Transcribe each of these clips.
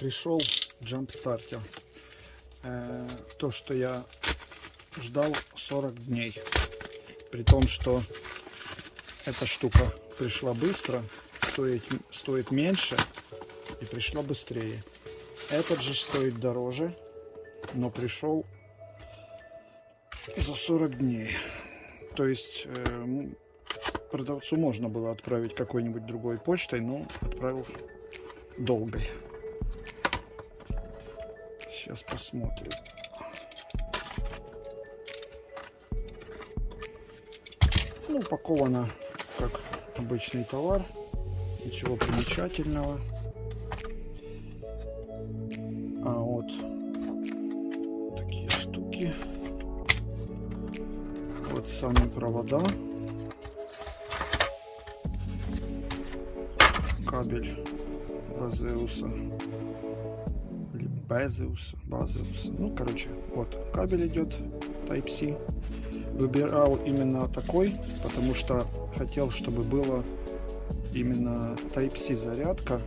пришел Starter. Э, то, что я ждал 40 дней. При том, что эта штука пришла быстро, стоит, стоит меньше и пришла быстрее. Этот же стоит дороже, но пришел за 40 дней. То есть э, продавцу можно было отправить какой-нибудь другой почтой, но отправил долгой. Сейчас посмотрим. Ну, упаковано как обычный товар. Ничего примечательного. А вот такие штуки. Вот сами провода. Кабель Базеуса. Или Безеуса. Базеуса. Ну, короче, вот кабель идет Type-C. Выбирал именно такой, потому что хотел, чтобы было именно Type-C зарядка.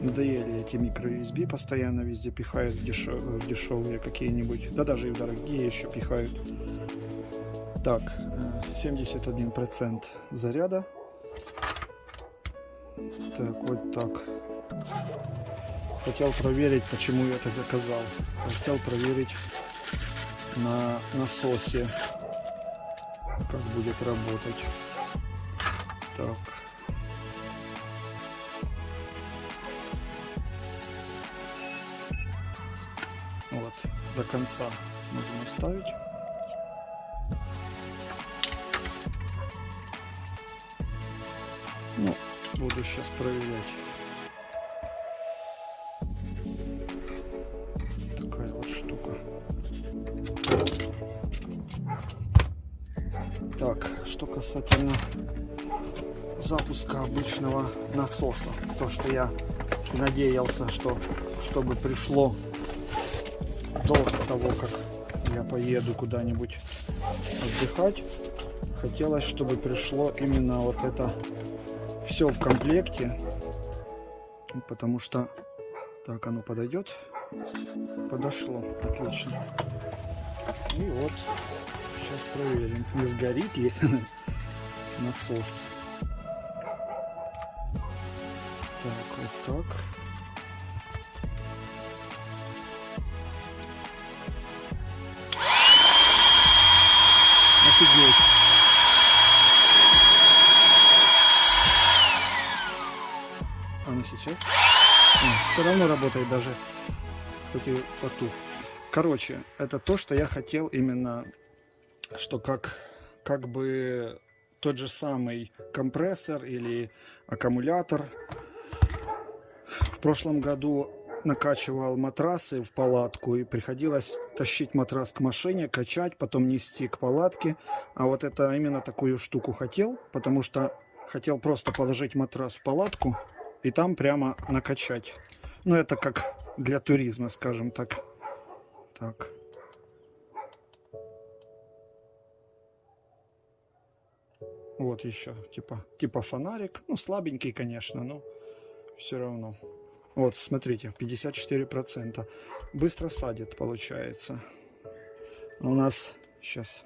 Надоели эти микро-USB, постоянно везде пихают дешев... дешевые какие-нибудь, да даже и дорогие еще пихают. Так, 71% э, заряда. Так, вот так. Хотел проверить, почему я это заказал. Хотел проверить на насосе, как будет работать. Так. Вот, до конца нужно оставить. Ну, буду сейчас проверять. Так, что касательно запуска обычного насоса. То, что я надеялся, что чтобы пришло до того, как я поеду куда-нибудь отдыхать, хотелось, чтобы пришло именно вот это все в комплекте, потому что так оно подойдет, подошло, отлично. И вот сейчас проверим, не сгорит ли насос. Так, вот так. Офигеть. А ну сейчас. Все равно работает даже, хоть и потух. Короче, это то, что я хотел именно, что как, как бы тот же самый компрессор или аккумулятор. В прошлом году накачивал матрасы в палатку и приходилось тащить матрас к машине, качать, потом нести к палатке. А вот это именно такую штуку хотел, потому что хотел просто положить матрас в палатку и там прямо накачать. Ну это как для туризма, скажем так. Так. Вот еще, типа, типа фонарик. Ну, слабенький, конечно, но все равно. Вот, смотрите, 54%. Быстро садит, получается. У нас сейчас...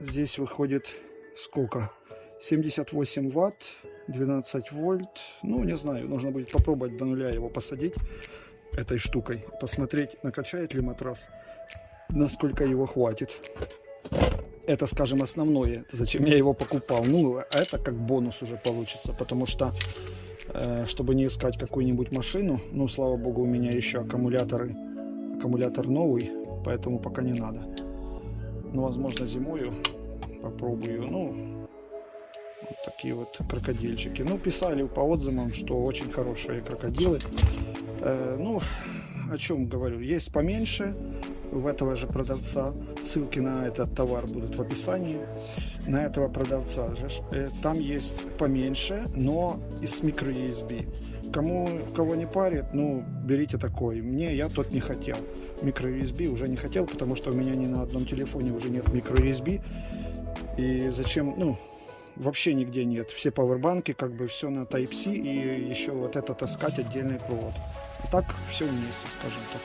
Здесь выходит сколько? 78 ватт, 12 вольт. Ну, не знаю, нужно будет попробовать до нуля его посадить этой штукой. Посмотреть, накачает ли матрас, насколько его хватит это, скажем, основное, зачем я его покупал. Ну, это как бонус уже получится, потому что, э, чтобы не искать какую-нибудь машину, ну, слава богу, у меня еще аккумуляторы, аккумулятор новый, поэтому пока не надо. Ну, возможно, зимою попробую, ну, вот такие вот крокодильчики. Ну, писали по отзывам, что очень хорошие крокодилы. Э, ну, о чем говорю, есть поменьше, в этого же продавца. Ссылки на этот товар будут в описании. На этого продавца. Э, там есть поменьше, но и с микро USB. Кому, кого не парит, ну, берите такой. Мне, я тот не хотел. Микро USB уже не хотел, потому что у меня ни на одном телефоне уже нет микро USB. И зачем, ну, вообще нигде нет. Все пауэрбанки, как бы все на Type-C и еще вот это таскать отдельный провод. А так все вместе, скажем так.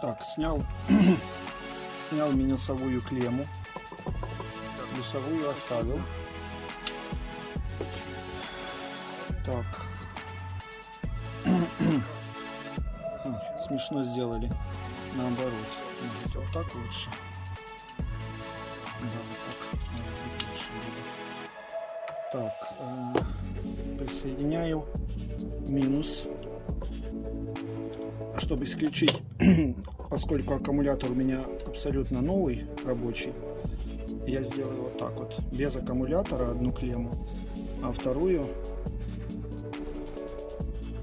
Так, снял, снял минусовую клемму. Плюсовую оставил. Так. смешно сделали. Наоборот. Вот так лучше. Так. Так. Э, присоединяю минус. Чтобы исключить, поскольку аккумулятор у меня абсолютно новый, рабочий, я сделаю вот так вот. Без аккумулятора одну клемму, а вторую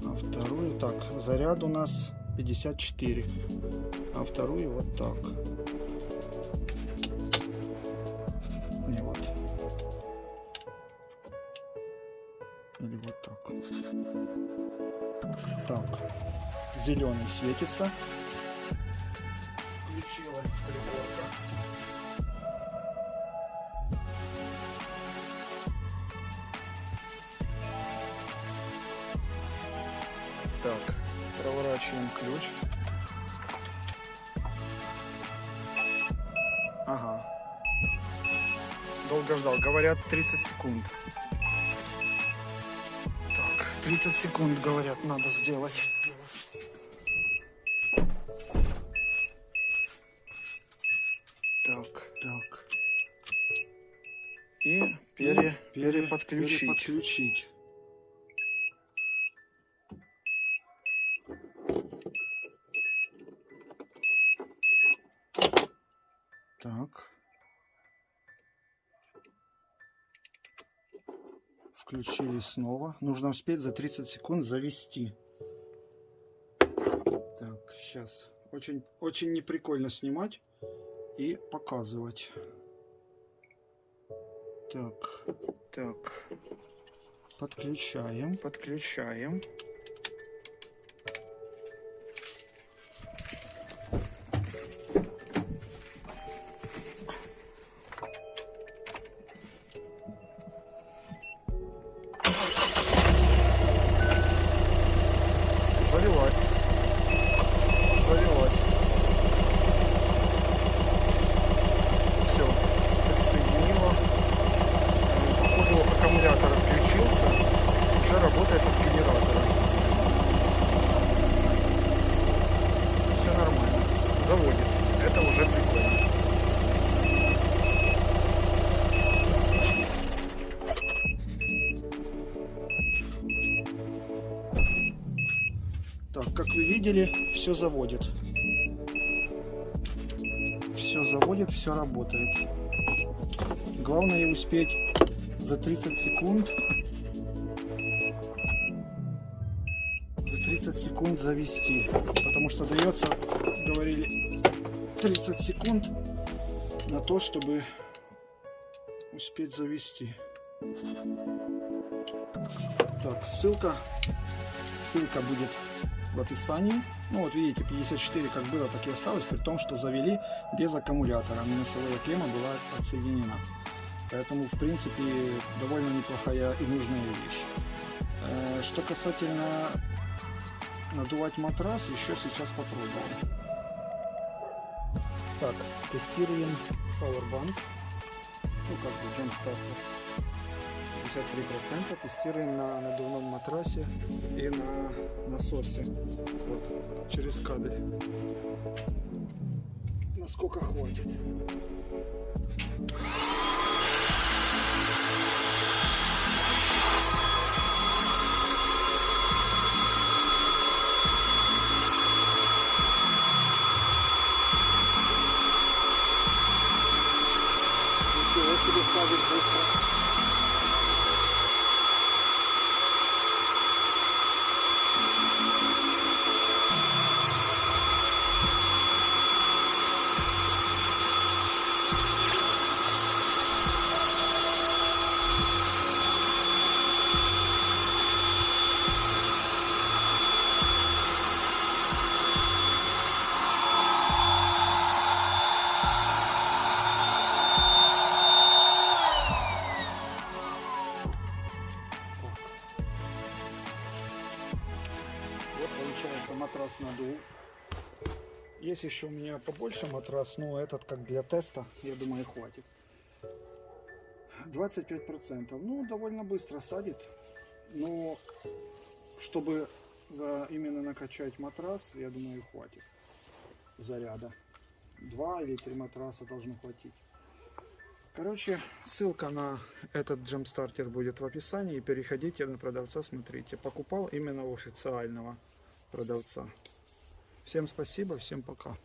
а вторую так заряд у нас 54 а вторую вот так или вот так. Так. Зеленый светится. Включилась приборка. Так проворачиваем ключ. Ага. Долго ждал. Говорят 30 секунд 30 секунд говорят надо сделать. Так так. И пере, переподключить. Переподключить Включили снова. Нужно успеть за 30 секунд завести. Так, сейчас. Очень, очень неприкольно снимать и показывать. Так, так. Подключаем. Подключаем. Как вы видели, все заводит. Все заводит, все работает. Главное успеть за 30 секунд за 30 секунд завести. Потому что дается, говорили, 30 секунд на то, чтобы успеть завести. Так, ссылка, ссылка будет в описании. Ну вот видите, 54 как было, так и осталось, при том, что завели без аккумулятора. Минусовая клемма была отсоединена. Поэтому, в принципе, довольно неплохая и нужная вещь. Э, что касательно надувать матрас, еще сейчас попробуем. Так, тестируем Powerbank. Ну, как бы джамстартер. 53% тестируем на надувном матрасе и на насосе. Вот, через кабель. Насколько хватит матрас надул. Есть еще у меня побольше матрас, но этот как для теста, я думаю, хватит. 25%. Ну, довольно быстро садит. Но чтобы за именно накачать матрас, я думаю, хватит заряда. Два или три матраса должно хватить. Короче, ссылка на этот джемстартер будет в описании. Переходите на продавца, смотрите. Покупал именно у официального продавца. Всем спасибо, всем пока.